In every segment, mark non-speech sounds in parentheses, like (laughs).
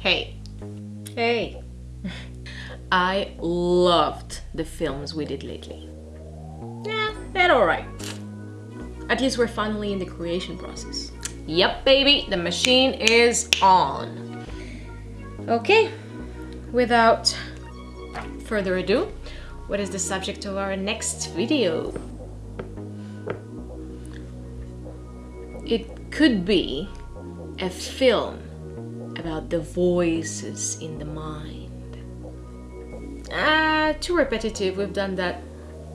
Hey, Hey. (laughs) I loved the films we did lately. Yeah, they're alright. At least we're finally in the creation process. Yep, baby, the machine is on. Okay, without further ado, what is the subject of our next video? It could be a film about the voices in the mind. Ah, too repetitive. We've done that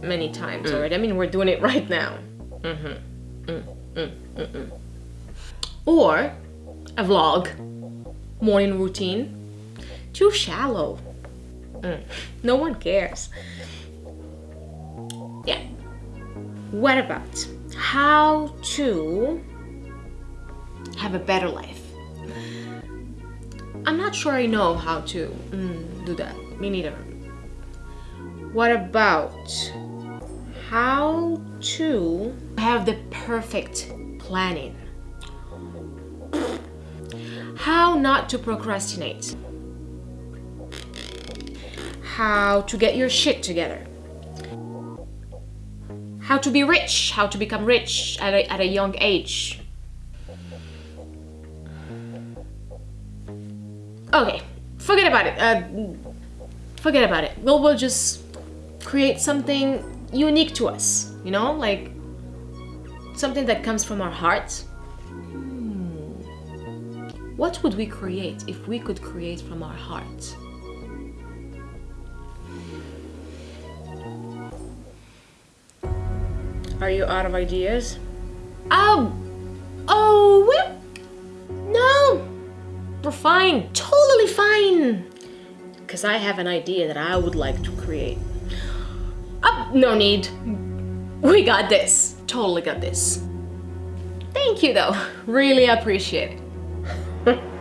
many times already. I mean, we're doing it right now. Mm-hmm. Mm, mm, mm, mm. Or a vlog, morning routine. Too shallow. Mm. No one cares. Yeah. What about how to have a better life? I'm not sure I know how to mm, do that. Me neither. What about how to have the perfect planning? How not to procrastinate? How to get your shit together? How to be rich? How to become rich at a, at a young age? Okay, forget about it. Uh, forget about it. We'll, we'll just create something unique to us, you know? Like something that comes from our heart. Hmm. What would we create if we could create from our heart? Are you out of ideas? Um, oh, well, no, we're fine, fine. Because I have an idea that I would like to create. Uh, no need. We got this. Totally got this. Thank you though. (laughs) Really appreciate it. (laughs)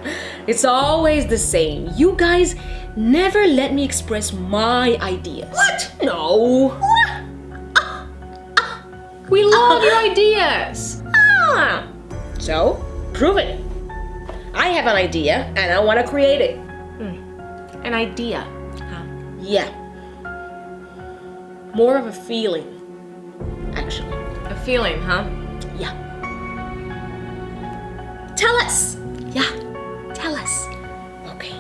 It's always the same. You guys never let me express my ideas. What? No. What? (laughs) We love your ideas. Ah, so, prove it. I have an idea and I want to create it. Hmm. An idea. Huh? Yeah. More of a feeling, actually. A feeling, huh? Yeah. Tell us. Yeah, tell us. Okay,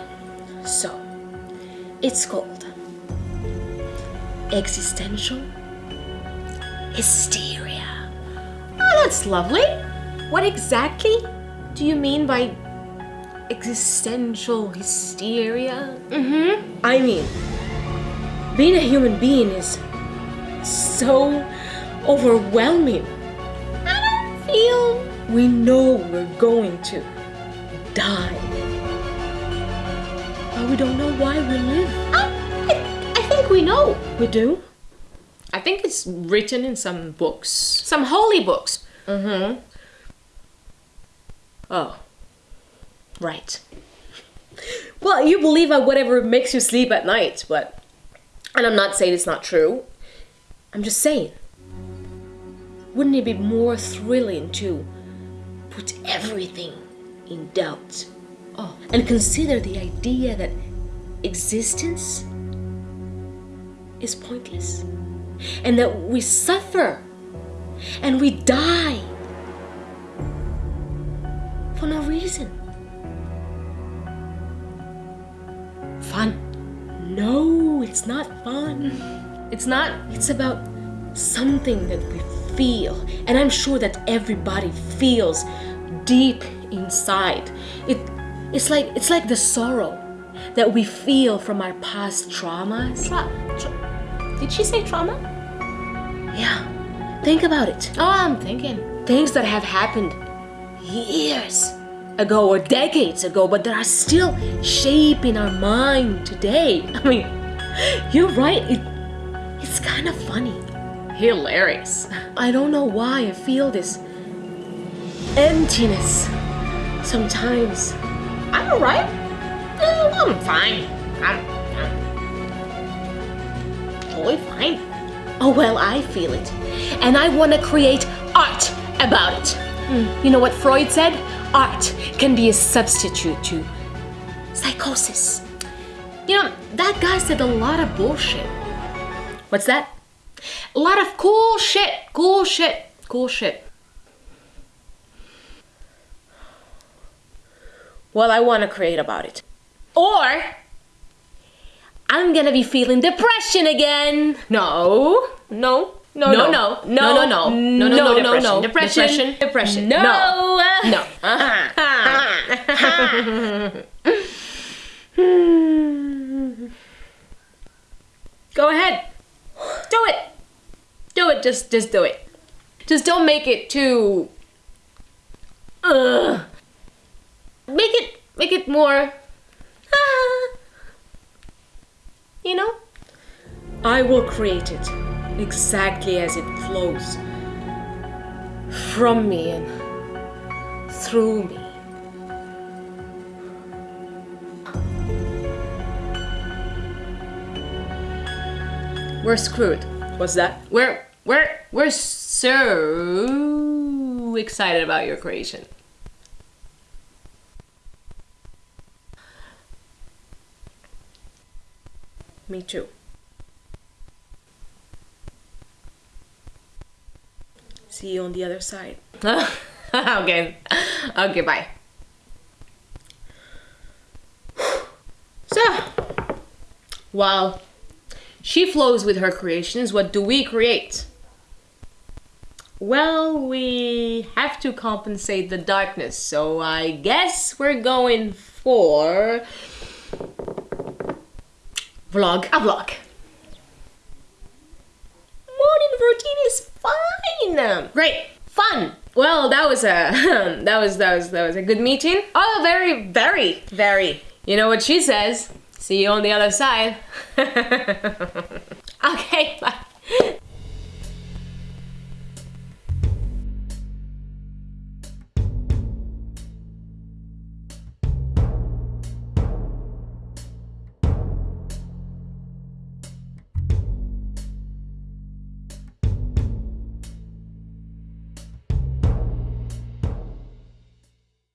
so it's called existential hysteria. Oh, that's lovely. What exactly do you mean by existential hysteria? Mm-hmm. I mean, being a human being is so overwhelming. I don't feel. We know we're going to die. But we don't know why we live. I, I think we know. We do? I think it's written in some books, some holy books. Mm-hmm. Oh. Right. Well, you believe on whatever makes you sleep at night, but... And I'm not saying it's not true. I'm just saying. Wouldn't it be more thrilling to put everything in doubt? Oh, and consider the idea that existence is pointless and that we suffer and we die for no reason. Fun? No, it's not fun. It's not. It's about something that we feel, and I'm sure that everybody feels deep inside. It, it's like it's like the sorrow that we feel from our past traumas. Tra- tra- Did she say trauma? Yeah, think about it. Oh, I'm thinking. Things that have happened years ago or decades ago, but that are still shaping our mind today. (laughs) I mean, you're right. It, it's kind of funny. Hilarious. I don't know why I feel this emptiness sometimes. I'm alright. I'm fine. I'm, I'm totally fine. Oh, well, I feel it. And I want to create art about it. Mm, You know what Freud said? Art can be a substitute to psychosis. You know, that guy said a lot of bullshit. What's that? A lot of cool shit, cool shit, cool shit. Well, I want to create about it. Or I'm gonna be feeling depression again. No, no, no, no, no, no, no, no, no, mm, no, no, no, depression, depression, no, no. (laughs) (laughs) Go ahead, do it, do it. Just, just do it. Just don't make it too. Ugh. Make it, make it more. (laughs) You know? I will create it exactly as it flows from me and through me. We're screwed. What's that? We're we're we're so excited about your creation. Me too. See you on the other side. (laughs) okay. Okay, bye. So, while she flows with her creations, what do we create? Well, we have to compensate the darkness, so I guess we're going for vlog. A vlog. Morning routine is fine. Great, fun. Well, that was a (laughs) that was that was that was a good meeting. Oh, very, very, very. You know what she says? See you on the other side. (laughs) okay, bye.